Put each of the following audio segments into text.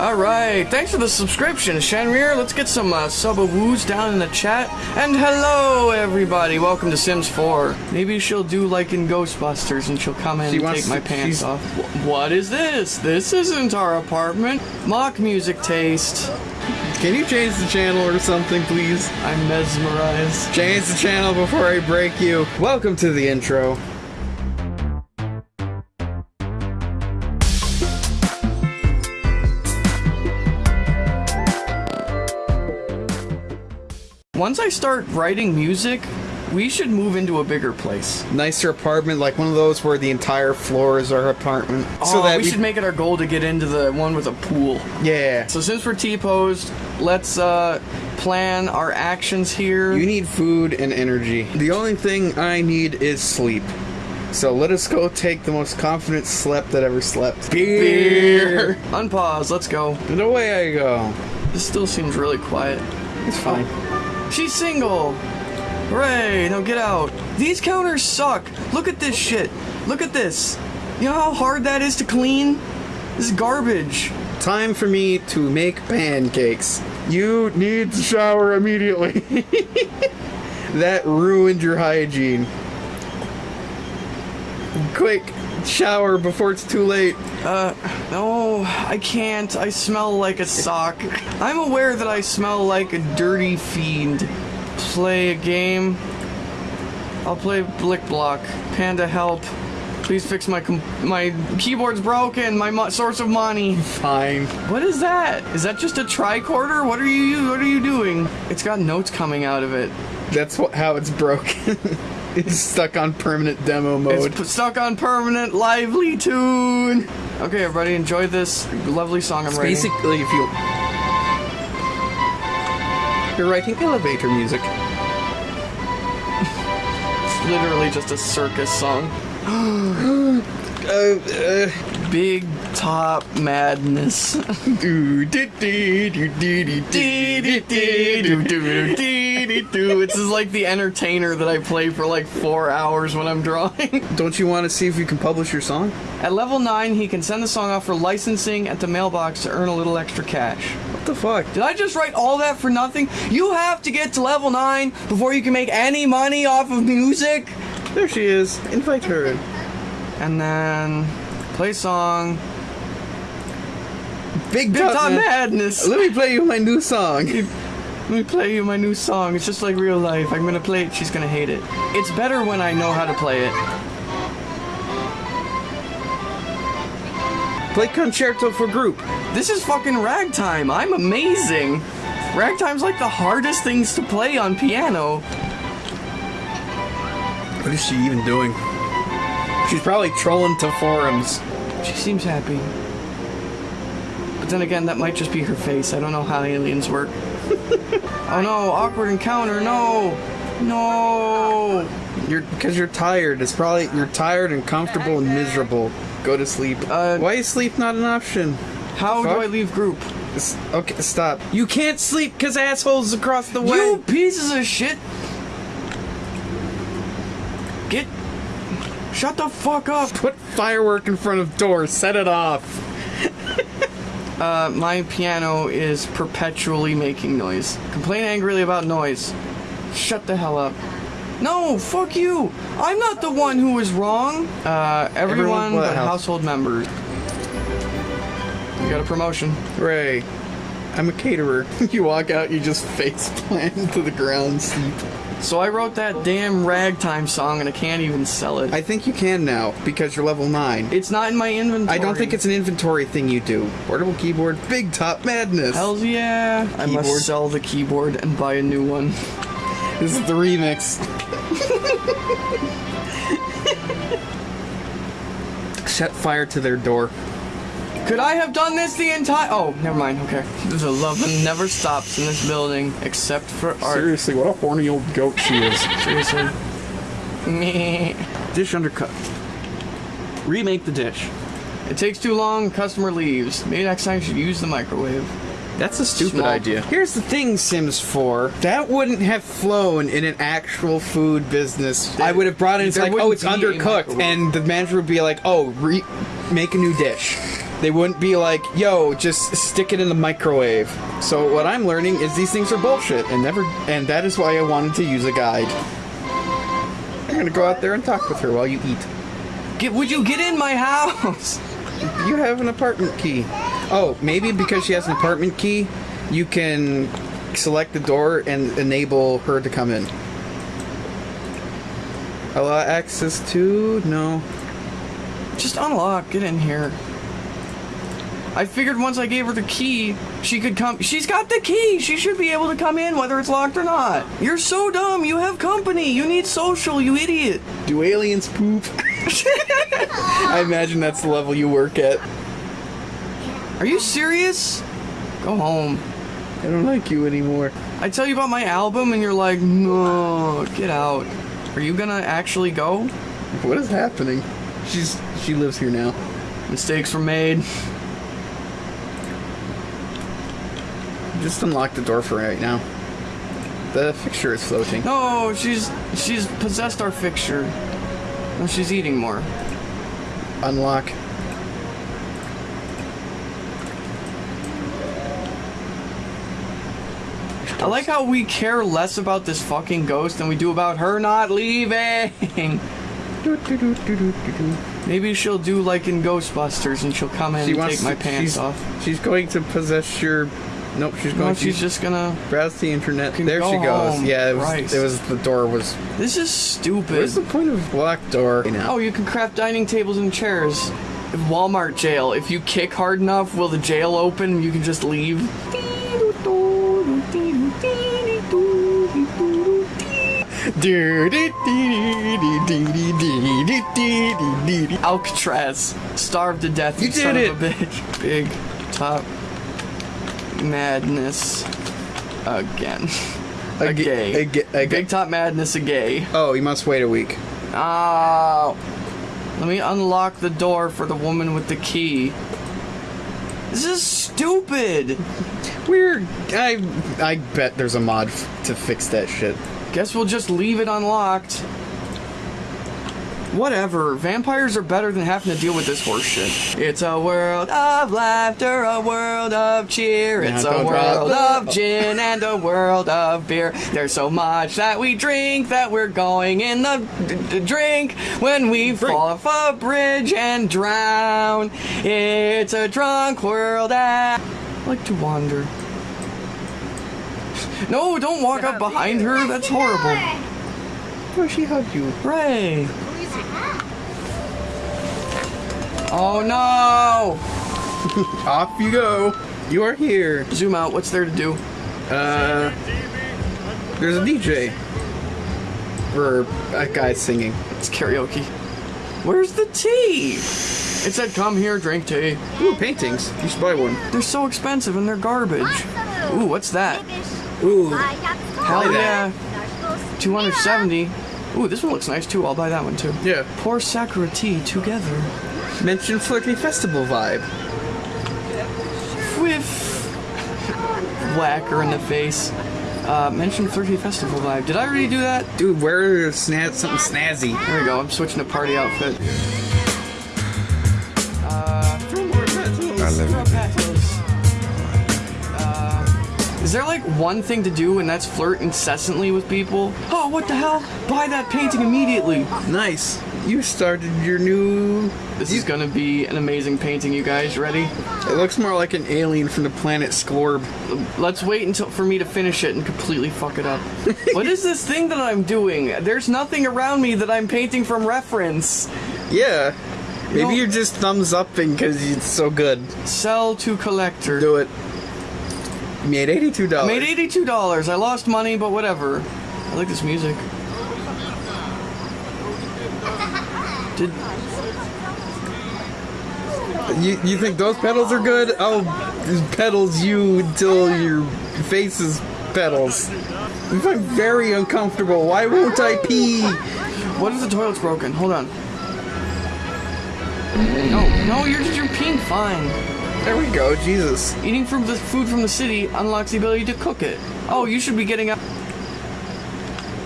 All right, thanks for the subscription, Shenrir. Let's get some uh, sub-woos down in the chat. And hello, everybody. Welcome to Sims 4. Maybe she'll do like in Ghostbusters and she'll come in She and take my pants off. What is this? This isn't our apartment. Mock music taste. Can you change the channel or something, please? I'm mesmerized. Change the channel before I break you. Welcome to the intro. Once I start writing music, we should move into a bigger place. Nicer apartment, like one of those where the entire floor is our apartment. oh, we should make it our goal to get into the one with a pool. Yeah. So since we're T-posed, let's uh, plan our actions here. You need food and energy. The only thing I need is sleep. So let us go take the most confident slept that ever slept. Beer. Unpause. Let's go. And away I go. This still seems really quiet. It's fine. She's single. Hooray! Now get out. These counters suck. Look at this shit. Look at this. You know how hard that is to clean? This is garbage. Time for me to make pancakes. You need to shower immediately. that ruined your hygiene. Quick, shower before it's too late. Uh, no, I can't. I smell like a sock. I'm aware that I smell like a dirty fiend. Play a game. I'll play Blicblock. Panda, help. Please fix my com- my keyboard's broken. My mo- source of money. Fine. What is that? Is that just a tricorder? What are you? What are you doing? It's got notes coming out of it. That's what, how it's broken. it's stuck on permanent demo mode. It's stuck on permanent lively tune. Okay, everybody, enjoy this lovely song I'm writing. Basically, if you you're writing elevator music. It's literally just a circus song. Uh, uh, Big top madness they do. It's just like the entertainer that I play for like four hours when I'm drawing. Don't you want to see if you can publish your song? At level 9, he can send the song off for licensing at the mailbox to earn a little extra cash. What the fuck? Did I just write all that for nothing? You have to get to level 9 before you can make any money off of music? There she is. Invite her in. And then play song. Big, Big Top, Top Madness. Let me play you my new song. Let me play you my new song. It's just like real life. I'm gonna play it, she's gonna hate it. It's better when I know how to play it. Play concerto for group. This is fucking ragtime. I'm amazing. Ragtime's like the hardest things to play on piano. What is she even doing? She's probably trolling to forums. She seems happy. But then again, that might just be her face. I don't know how aliens work. oh no, awkward encounter, no! No! You're because you're tired. It's probably you're tired and comfortable and miserable. Go to sleep. Uh, Why is sleep not an option? How do I leave group? Okay, stop. You can't sleep because assholes across the way. You pieces of shit! Get. Shut the fuck up! put firework in front of door. Set it off. Uh, my piano is perpetually making noise. Complain angrily about noise. Shut the hell up. No, fuck you! I'm not the one who was wrong! Uh, everyone, Everyone but but house- household members. You got a promotion. Ray, I'm a caterer. you walk out, you just face plant to the ground, sleep. So I wrote that damn ragtime song and I can't even sell it. I think you can now because you're level nine. it's not in my inventory. I don't think it's an inventory thing you do. Portable keyboard, big top madness. Hells yeah! I Keyboard. must sell the keyboard and buy a new one. This is the remix. Set fire to their door. Could I have done this the entire? Oh, never mind. Okay. The love that never stops in this building except for art. Seriously, what a horny old goat she is. Seriously. Meh. Dish undercut. Remake the dish. It takes too long. Customer leaves. Maybe next time you should use the microwave. That's a stupid Small- idea. Here's the thing, Sims 4. That wouldn't have flown in an actual food business. I would have brought in, it's There like, oh, it's undercooked. And the manager would be like, oh, re- make a new dish. They wouldn't be like, yo, just stick it in the microwave. So what I'm learning is these things are bullshit and never and that is why I wanted to use a guide. I'm gonna go out there and talk with her while you eat. Get, would you get in my house? You have an apartment key. Oh, maybe because she has an apartment key, you can select the door and enable her to come in. Allow access to no. Just unlock. Get in here. I figured once I gave her the key, she could come. She's got the key. She should be able to come in whether it's locked or not. You're so dumb. You have company. You need social, you idiot. Do aliens poop? I imagine that's the level you work at. Are you serious? Go home. I don't like you anymore. I tell you about my album and you're like, no, get out. Are you gonna actually go? What is happening? She's she lives here now. Mistakes were made. Just unlock the door for right now. The fixture is floating. No, she's she's possessed our fixture. No, she's eating more. Unlock. I like how we care less about this fucking ghost than we do about her not leaving. Maybe she'll do like in Ghostbusters and she'll come in She and take my pants she's, off. She's going to possess your. Nope, she's going No, she's just gonna. browse the internet. There go she goes. home. Yeah, it was, Christ. it was. The door was. This is stupid. What's the point of locked door? now? Oh, you can craft dining tables and chairs. Walmart jail. If you kick hard enough, will the jail open? You can just leave. Alcatraz, starved to death. You son did of a bitch. Big top madness again. A, A gay. a ga- a ga- Big top madness a gay. Oh, you must wait a week. Oh. Let me unlock the door for the woman with the key. This is stupid. Weird. I I bet there's a mod f- to fix that shit. Guess we'll just leave it unlocked. Whatever. Vampires are better than having to deal with this horse shit. It's a world of laughter, a world of cheer. It's Now a don't drop world the- of gin and a world of beer. There's so much that we drink that we're going in the d- d- drink when we Drink. fall off a bridge and drown. It's a drunk world. I like to wander. No, don't walk up behind her. That's horrible. Oh, she hugged you. Ray. Oh no! Off you go. You are here. Zoom out. What's there to do? Uh, there's a DJ. Or a guy singing. It's karaoke. Where's the tea? It said, "Come here, drink tea." Ooh, paintings. You should buy one. They're so expensive and they're garbage. Ooh, what's that? Ooh. Hell yeah! 270. Ooh, this one looks nice too. I'll buy that one too. Yeah. Pour Sakura tea together. Mention Flirty Festival vibe. Whiff. Whacker in the face. Uh, mention flirty festival vibe. Did I already do that? Dude, wear snaz- something snazzy. There we go. I'm switching to party outfit. Uh, I live throw it. petals. Uh, is there like one thing to do and that's flirt incessantly with people? Oh, what the hell? Buy that painting immediately. Nice. You started your new. This is gonna be an amazing painting, you guys. Ready? It looks more like an alien from the planet Scorb. Let's wait until for me to finish it and completely fuck it up. what is this thing that I'm doing? There's nothing around me that I'm painting from reference. Yeah. Maybe No. you're just thumbs upping because it's so good. Sell to collector. Do it. You made eighty-two dollars. Made eighty-two dollars. I lost money, but whatever. I like this music. Did You you think those pedals are good? I'll pedals you until your face is pedals. If I'm very uncomfortable, why won't I pee? what if the toilet's broken? Hold on. No, no, you're you're peeing fine. There we go, Jesus. Eating from the food from the city unlocks the ability to cook it. Oh, you should be getting up.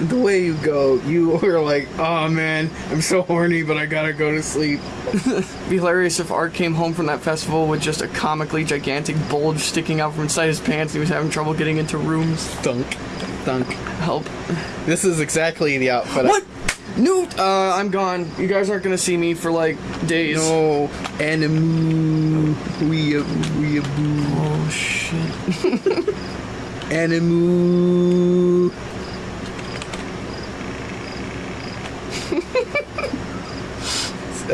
The way you go, you are like, oh man, I'm so horny, but I gotta go to sleep. Be hilarious if Art came home from that festival with just a comically gigantic bulge sticking out from inside his pants and he was having trouble getting into rooms. Dunk. Dunk. Help. This is exactly the outfit. I- What? Newt! Uh, I'm gone. You guys aren't gonna see me for like days. No. Animu. Weeaboo. Weeaboo. Oh shit. Animu.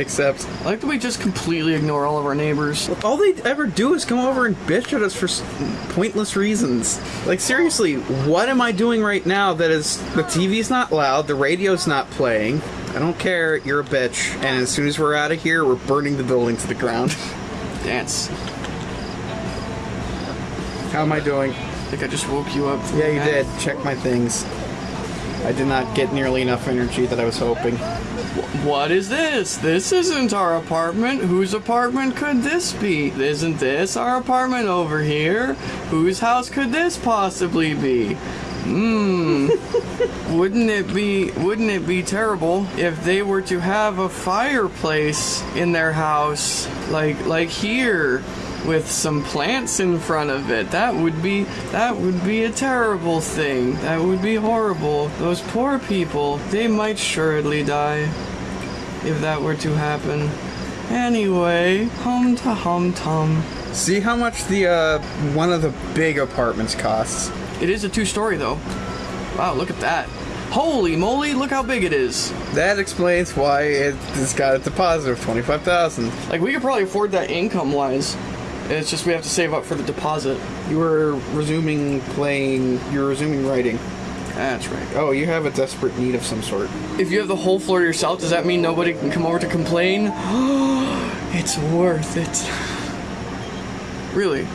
Except, I like that we just completely ignore all of our neighbors. all they ever do is come over and bitch at us for s- pointless reasons. Like, seriously, what am I doing right now that is. The TV's not loud, the radio's not playing. I don't care, you're a bitch. And as soon as we're out of here, we're burning the building to the ground. Dance. How am I doing? I think I just woke you up. Yeah, you did. Check my things. I did not get nearly enough energy that I was hoping. What is this? This isn't our apartment. Whose apartment could this be? Isn't this our apartment over here? Whose house could this possibly be? Hmm. wouldn't it be wouldn't it be terrible if they were to have a fireplace in their house like like here with some plants in front of it? That would be that would be a terrible thing. That would be horrible. Those poor people, they might surely die if that were to happen. Anyway, hum to hum tum. See how much the uh, one of the big apartments costs. It is a two story though. Wow, look at that. Holy moly, look how big it is. That explains why it, it's got a deposit of twenty five thousand. Like, we could probably afford that income wise. It's just we have to save up for the deposit. You were resuming playing. You're resuming writing. That's right. Oh, you have a desperate need of some sort. If you have the whole floor yourself, does that mean nobody can come over to complain? it's worth it. Really?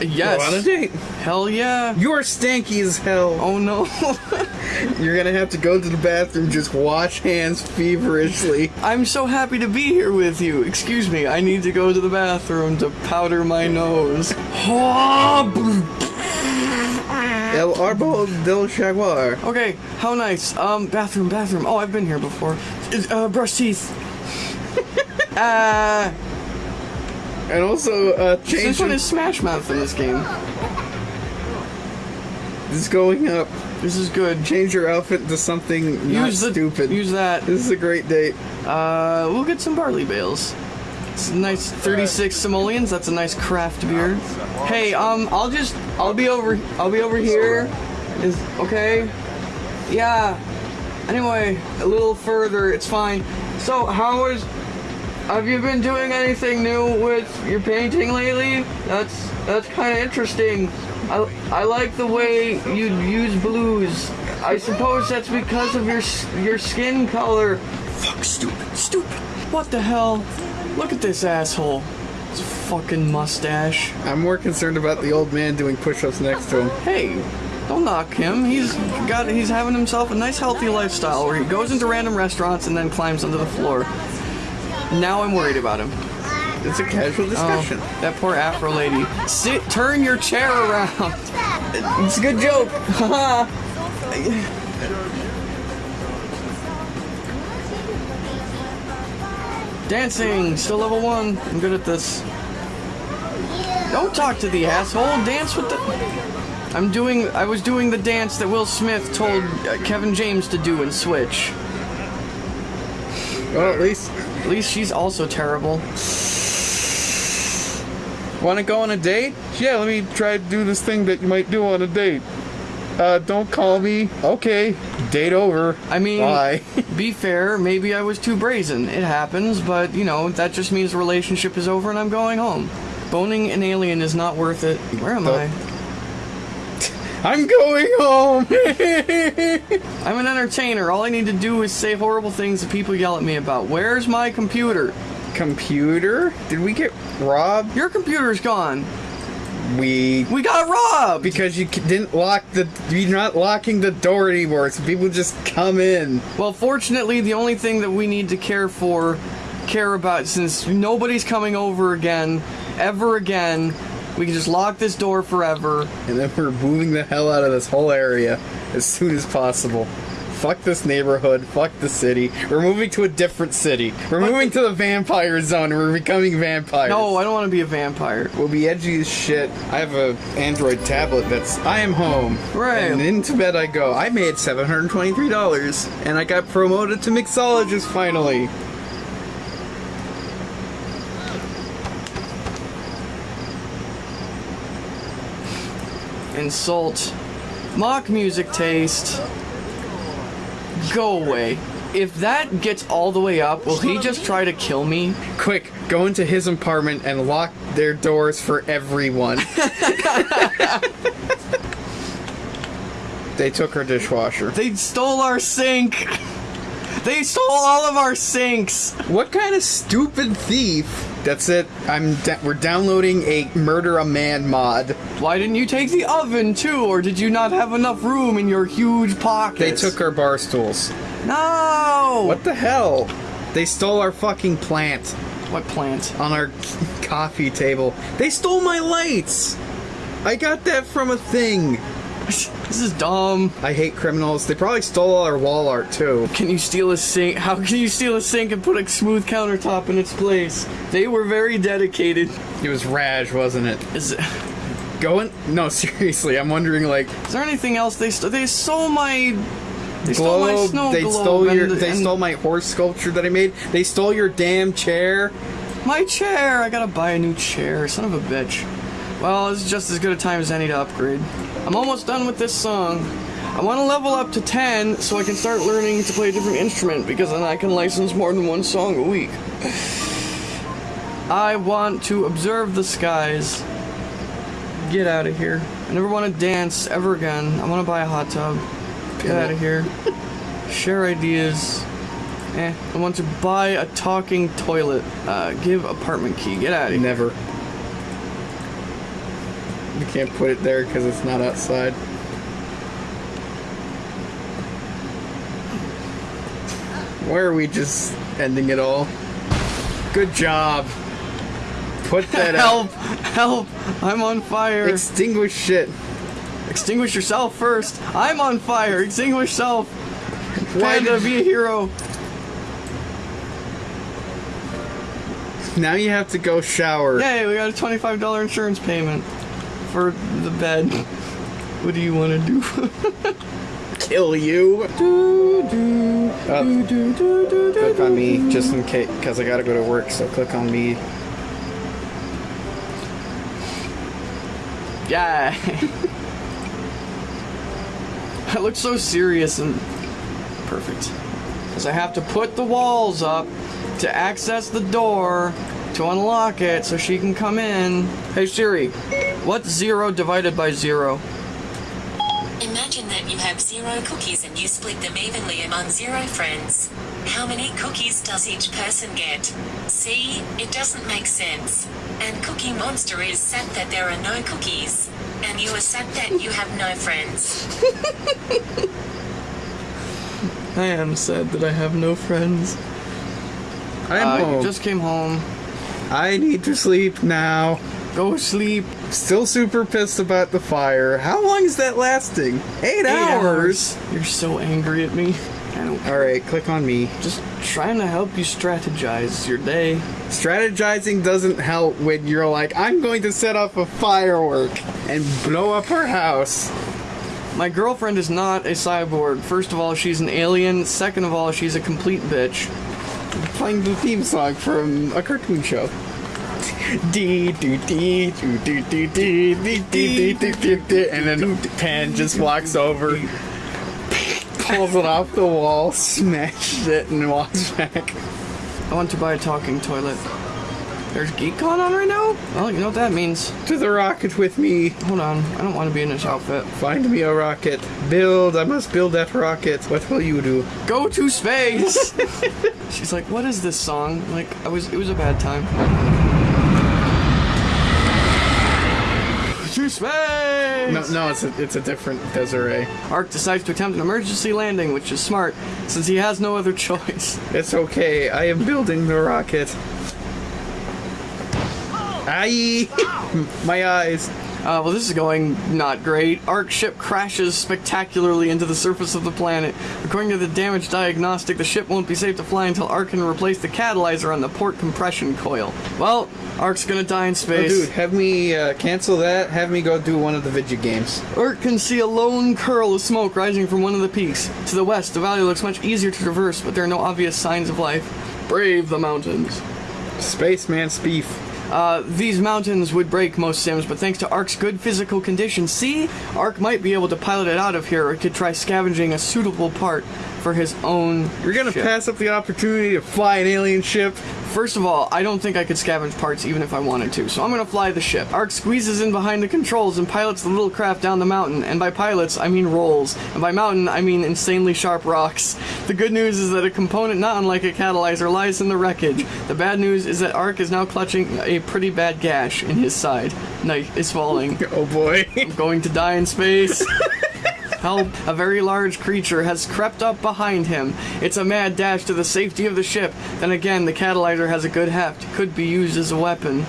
Yes. Go on a date. Hell yeah. You're stanky as hell. Oh no. You're gonna have to go to the bathroom, just wash hands feverishly. I'm so happy to be here with you. Excuse me, I need to go to the bathroom to powder my nose. El Arbo del Jaguar. Okay, how nice. Um, bathroom, bathroom. Oh, I've been here before. Uh, brush teeth. uh, And also, uh, this change one is Smash Mouth in this game. This is going up. This is good. Change your outfit to something not Use the stupid. Use that. This is a great date. Uh, we'll get some barley bales. It's a nice 36 simoleons. That's a nice craft beer. Hey, um, I'll just, I'll be over, I'll be over here. Is okay? Yeah. Anyway, a little further. It's fine. So, how is? Have you been doing anything new with your painting lately? That's that's kind of interesting. I, I like the way you use blues. I suppose that's because of your your skin color. Fuck, stupid, stupid. What the hell? Look at this asshole. His fucking mustache. I'm more concerned about the old man doing push-ups next to him. Hey, don't knock him. He's got he's having himself a nice healthy lifestyle where he goes into random restaurants and then climbs onto the floor. Now I'm worried about him. It's a casual discussion. Oh, that poor Afro lady. Sit, turn your chair around. It's a good joke. Dancing, still level one. I'm good at this. Don't talk to the asshole. Dance with the. I'm doing. I was doing the dance that Will Smith told uh, Kevin James to do in Hitch. Well, at least At least she's also terrible. want to go on a date? Yeah, let me try to do this thing that you might do on a date. Uh, don't call me. Okay, date over. I mean, Bye. be fair, maybe I was too brazen. It happens, but you know, that just means the relationship is over and I'm going home. Boning an alien is not worth it. Where am Nope. I? I'm going home. I'm an entertainer. All I need to do is say horrible things that people yell at me about. Where's my computer? Computer? Did we get robbed? Your computer's gone. We We got robbed! because you didn't lock the. You're not locking the door anymore, so people just come in. Well, fortunately, the only thing that we need to care for, care about, since nobody's coming over again, ever again, We can just lock this door forever. And then we're moving the hell out of this whole area as soon as possible. Fuck this neighborhood. Fuck the city. We're moving to a different city. We're But moving to the vampire zone. We're becoming vampires. No, I don't want to be a vampire. We'll be edgy as shit. I have a Android tablet that's I am home. Right. And into bed I go. I made seven hundred twenty-three dollars, and I got promoted to mixologist finally. Insult. Mock music taste. Go away. If that gets all the way up, will he just try to kill me? Quick, go into his apartment and lock their doors for everyone. they took her dishwasher. They stole our sink. They stole all of our sinks. What kind of stupid thief? That's it. I'm. We're downloading a murder a man mod. Why didn't you take the oven too, or did you not have enough room in your huge pockets? They took our bar stools. No. What the hell? They stole our fucking plant What plant? on our coffee table. They stole my lights. I got that from a thing. This is dumb. I hate criminals. They probably stole all our wall art too. Can you steal a sink? How can you steal a sink and put a smooth countertop in its place? They were very dedicated. It was Raj, wasn't it? Is, is Going? No, seriously. I'm wondering like is there anything else they stole? They stole my. They stole my globe. snow They globe. stole your. and- They and stole my horse sculpture that I made. They stole your damn chair. my chair. I gotta buy a new chair. Son of a bitch. Well, it's just as good a time as any to upgrade. I'm almost done with this song. I want to level up to 10 so I can start learning to play a different instrument because then I can license more than one song a week. I want to observe the skies. Get out of here. I never want to dance ever again. I want to buy a hot tub. Get out of here. Share ideas. Eh. I want to buy a talking toilet. Uh, give apartment key. Get out of here. Never. You can't put it there because it's not outside. Why are we just ending it all? Good job. Put that out. Help! Help! I'm on fire. Extinguish shit. Extinguish yourself first. I'm on fire. Extinguish self. Why did- be a hero. Now you have to go shower. Yay, we got a $25 insurance payment for the bed. What do you want to do? Kill you. do, do, Oh, do, do, do, do, click on me just in case, because I gotta go to work. So click on me. Yeah. I look so serious and perfect. Because I have to put the walls up to access the door to unlock it so she can come in. Hey Siri, what's zero divided by zero? Imagine that you have zero cookies and you split them evenly among zero friends. How many cookies does each person get? See, it doesn't make sense. And Cookie Monster is sad that there are no cookies. And you are sad that you have no friends. I am sad that I have no friends. I'm Uh, home. you just came home. I need to sleep now. Go sleep. Still super pissed about the fire. How long is that lasting? Eight, Eight hours. You're so angry at me. I don't All right, click on me. Just trying to help you strategize your day. Strategizing doesn't help when you're like, I'm going to set off a firework and blow up her house. My girlfriend is not a cyborg. First of all, she's an alien. Second of all, she's a complete bitch. Playing the theme song from a cartoon show. Dee doo dee doo doo doo dee dee dee dee dee dee and then Pan just walks over, pulls it off the wall, smashes it, and walks back. I want to buy a talking toilet. There's GeekCon on right now? Well, you know what that means. To the rocket with me. Hold on. I don't want to be in this outfit. Find me a rocket. Build. I must build that rocket. What will you do? Go to space! She's like, what is this song? Like, I was, it was a bad time. To space! No, no, it's a, it's a different Desiree. Ark decides to attempt an emergency landing, which is smart, since he has no other choice. It's okay. I am building the rocket. Aye! My eyes. Uh, well, this is going not great. Ark ship crashes spectacularly into the surface of the planet. According to the damage diagnostic, the ship won't be safe to fly until Ark can replace the catalyzer on the port compression coil. Well, Ark's gonna die in Oh, space. dude, have me uh, cancel that. Have me go do one of the video games. Ark can see a lone curl of smoke rising from one of the peaks. To the west, the valley looks much easier to traverse, but there are no obvious signs of life. Brave the mountains. Spaceman Speef. Uh, these mountains would break most sims, but thanks to Ark's good physical condition, see, Ark might be able to pilot it out of here, or could try scavenging a suitable part for his own. You're gonna ship. pass up the opportunity to fly an alien ship? First of all, I don't think I could scavenge parts even if I wanted to, so I'm gonna fly the ship. Ark squeezes in behind the controls and pilots the little craft down the mountain. And by pilots, I mean rolls. And by mountain, I mean insanely sharp rocks. The good news is that a component not unlike a catalyzer lies in the wreckage. The bad news is that Ark is now clutching a pretty bad gash in his side. Night is falling. Oh boy. I'm going to die in space. Help! A very large creature has crept up behind him. It's a mad dash to the safety of the ship. Then again, the catalyzer has a good heft. Could be used as a weapon.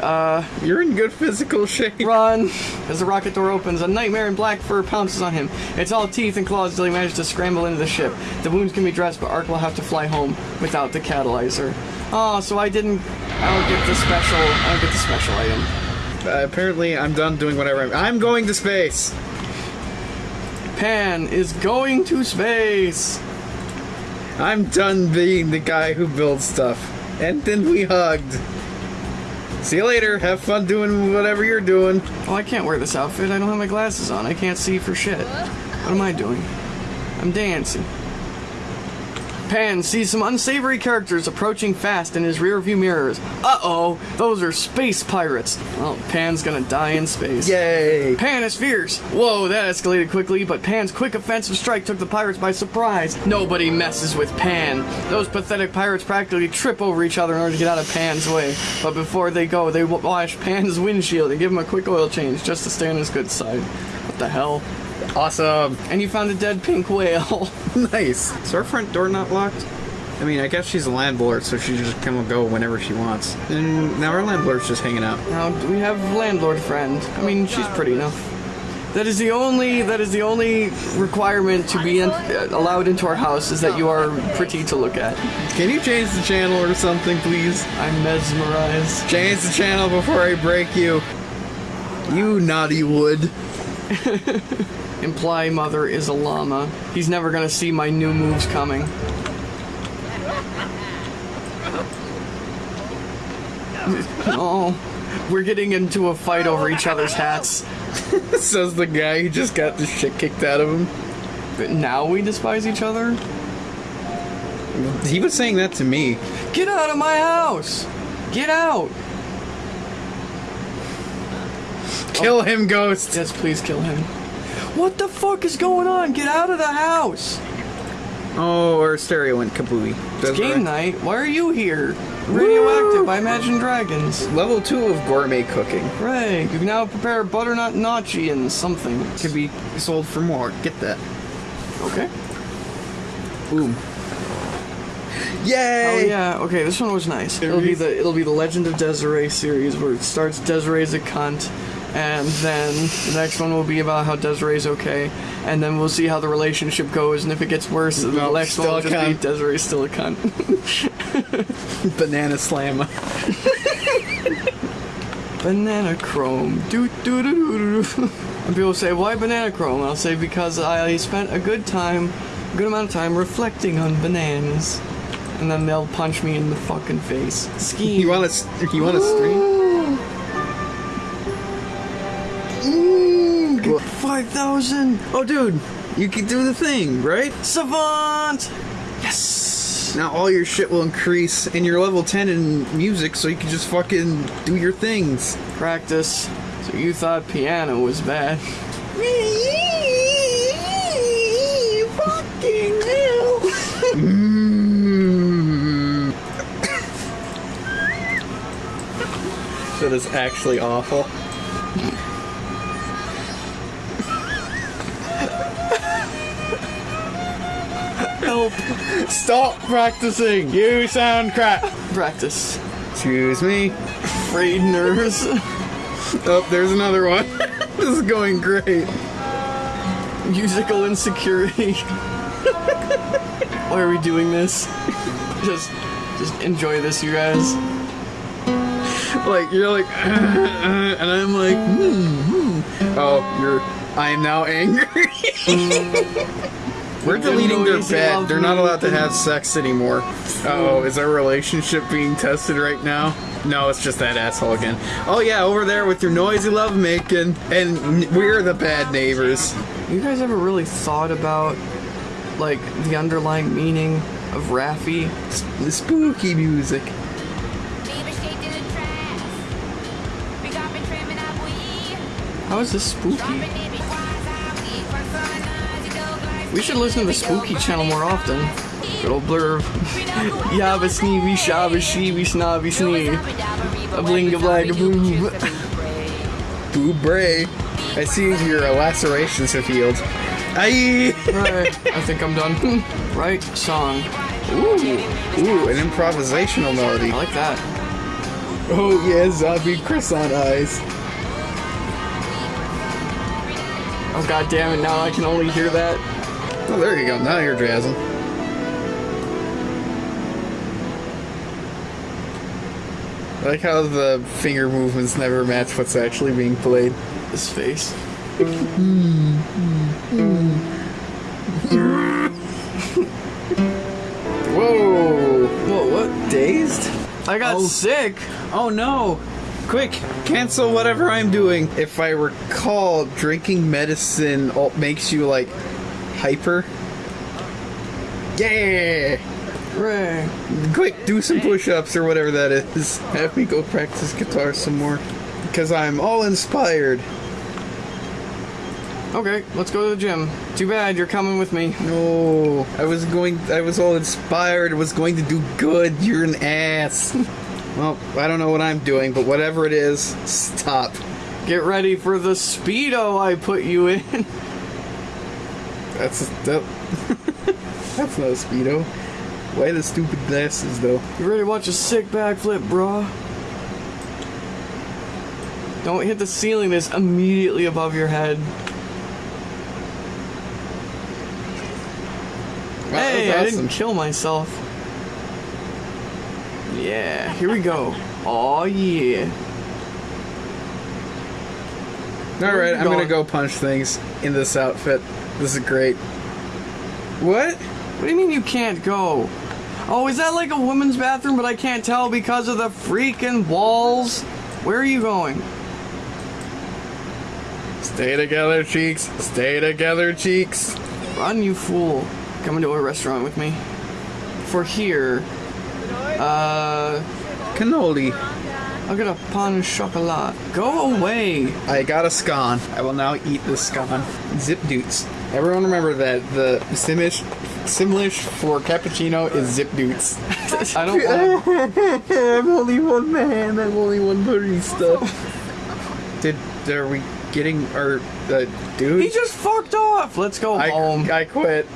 Uh, You're in good physical shape. Run! As the rocket door opens, a nightmare in black fur pounces on him. It's all teeth and claws until he manages to scramble into the ship. The wounds can be dressed, but Ark will have to fly home without the catalyzer. Oh, so I didn't. I don't get the special. I don't get the special item. Uh, apparently, I'm done doing whatever I'm. I'm going to space. Pan is going to space. I'm done being the guy who builds stuff. And then we hugged. See you later. Have fun doing whatever you're doing. Oh, I can't wear this outfit. I don't have my glasses on. I can't see for shit. What am I doing? I'm dancing. Pan sees some unsavory characters approaching fast in his rearview mirrors. Uh-oh, those are space pirates. Well, Pan's gonna die in space. Yay! Pan is fierce. Whoa, that escalated quickly, but Pan's quick offensive strike took the pirates by surprise. Nobody messes with Pan. Those pathetic pirates practically trip over each other in order to get out of Pan's way. But before they go, they wash Pan's windshield and give him a quick oil change just to stay on his good side. What the hell? Awesome. And you found a dead pink whale. nice. Is our front door not locked? I mean, I guess she's a landlord, so she just come and go whenever she wants. And now our landlord's just hanging out. now we have landlord friend. I mean, she's pretty enough. That is the only that is the only requirement to be in, uh, allowed into our house is that you are pretty to look at. Can you change the channel or something, please? I'm mesmerized. Change the channel before I break you. You naughty wood. Imply mother is a llama. He's never gonna see my new moves coming. Oh, we're getting into a fight over each other's hats. Says the guy who just got the shit kicked out of him. But now we despise each other? He was saying that to me. Get out of my house! Get out! Kill him, ghost. Yes, please kill him. What the fuck is going on? Get out of the house! Oh, our stereo went kabooey. That's Game right. night, why are you here? Radioactive by Imagine Dragons. Level two of gourmet cooking Right. you can now prepare butternut gnocchi and something. can be sold for more. Get that. Okay. Boom. Oh Yay! yeah, okay, this one was nice. It'll be the it'll be the Legend of Desiree series where it starts Desiree's a cunt, and then the next one will be about how Desiree's okay, and then we'll see how the relationship goes, and if it gets worse, the Nope, next one will just be. Desiree's still a cunt. Banana slam. banana chrome. Do do do do do. And people say, why banana chrome? I'll say because I spent a good time, a good amount of time reflecting on bananas. And then they'll punch me in the fucking face. Scheme. You want to? You want to stream? 5,000! Oh, dude, you can do the thing, right? Savant! Yes! Now all your shit will increase, and you're level 10 in music, so you can just fucking do your things. Practice. So you thought piano was bad. Fucking hell. Mm. that is actually awful. Stop practicing! You sound crap! Practice. Excuse me. frayed nerves. Oh, there's another one. this is going great. Musical insecurity. Why are we doing this? Just, just enjoy this, you guys. Like you're like, and I'm like, hmm, hmm. oh, you're. I am now angry. We're deleting their noisy bed. They're not allowed to have sex anymore. Oh, is our relationship being tested right now? No, it's just that asshole again. Oh yeah, over there with your noisy lovemaking, and we're the bad neighbors. You guys ever really thought about, like, the underlying meaning of Raffi? The spooky music. How is this spooky? We should listen to the spooky channel more often. Good old blurb. Yabba sneeby shabba sheeby snobby snee. A bling a blag a boom. Boo bray. I see your lacerations have healed. Aye. Right, I think I'm done. right song. Ooh, ooh, an improvisational melody. I like that. Oh yeah, zombie croissant eyes. Oh god damn it, now I can only hear that. Oh, there you go. Now you're jazzing. I like how the finger movements never match what's actually being played. His face. Whoa! Whoa, what? Dazed? I got Oh. sick. Oh no! Quick, cancel whatever I'm doing. If I recall, drinking medicine makes you like hyper. Yeah! Ray. Quick, do some push-ups or whatever that is. Have me go practice guitar some more. Because I'm all inspired. Okay, let's go to the gym. Too bad you're coming with me. No, I was going. I was all inspired. Was going to do good. You're an ass. well, I don't know what I'm doing, but whatever it is, stop. Get ready for the speedo I put you in. That's that. that's not a speedo. Why the stupid glasses though? You ready to watch a sick backflip, brah? Don't hit the ceiling that's immediately above your head. Wow, hey, was I awesome. didn't kill myself. Yeah, here we go. Oh yeah. All right, I'm gonna go punch things in this outfit. This is great. What? What do you mean you can't go? Oh, is that like a women's bathroom, but I can't tell because of the freaking walls? Where are you going? Stay together, cheeks. Stay together, cheeks. Run, you fool. Come into a restaurant with me. For here, uh, Cannoli. I'll get a pain au chocolat. Go away. I got a scone. I will now eat this scone. Zip doots. Everyone remember that the Simish, Simlish for cappuccino is zip doots. I don't want I'm only one man. I'm only one barista. Did are we getting our uh, dude? He just fucked off. Let's go I, home. I quit.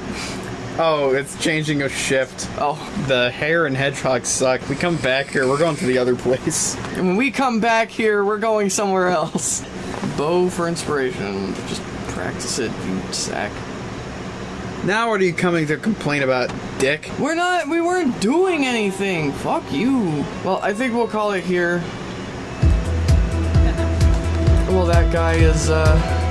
Oh, it's changing a shift. Oh, The hare and hedgehog suck. We come back here. We're going to the other place. and when we come back here, we're going somewhere else. Bow for inspiration. Just practice it, you sack. Now, what are you coming to complain about, Dick? We're not. We weren't doing anything. Fuck you. Well, I think we'll call it here. Well, that guy is uh